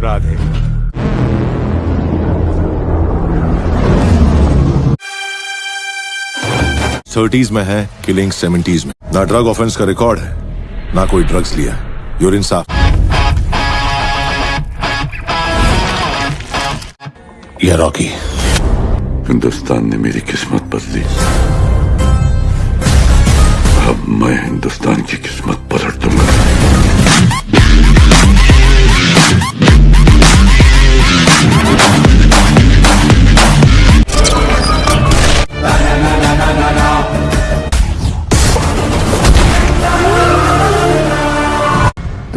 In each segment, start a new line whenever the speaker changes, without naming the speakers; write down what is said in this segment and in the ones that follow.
Radhe.
Thirties में है killing seventies में। ना ड्रग ऑफेंस का रिकॉर्ड है ना कोई ड्रग्स लिया है। यूरिन साफ़ यह रॉकी
हिंदुस्तान ने मेरी किस्मत बदली। अब मैं हिंदुस्तान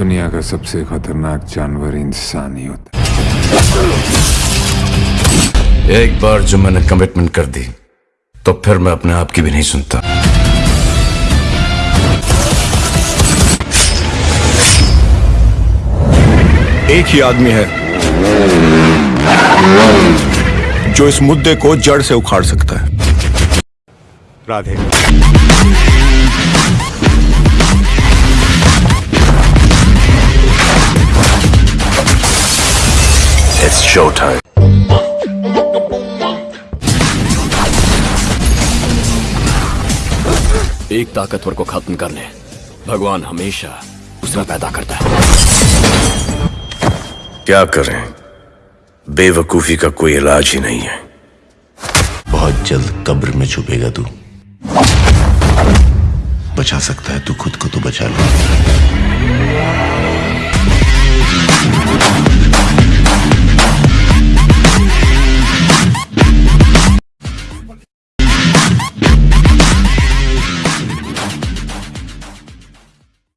दुनिया का सबसे खतरनाक जानवर इंसान ही होता है।
एक बार जो मैंने कमिटमेंट कर दी तो फिर मैं अपने आप की भी नहीं सुनता।
एक ही आदमी है जो इस मुद्दे को जड़ से उखाड़ सकता है।
राधे।
इट्स शो टाइम
एक ताकतवर को खत्म करने भगवान हमेशा दूसरा पैदा करता है।
क्या करें? बेवकूफ़ी का कोई इलाज ही नहीं है।
बहुत जल्द कब्र में छुपेगा तू। बचा सकता है तू खुद को तो बचा ले।